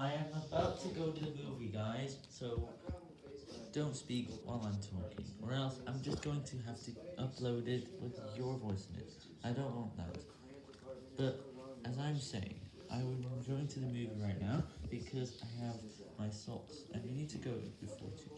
I am about to go to the movie, guys, so don't speak while I'm talking, or else I'm just going to have to upload it with your voice in it. I don't want that. But, as I'm saying, I'm going to the movie right now, because I have my salts, and we need to go before two.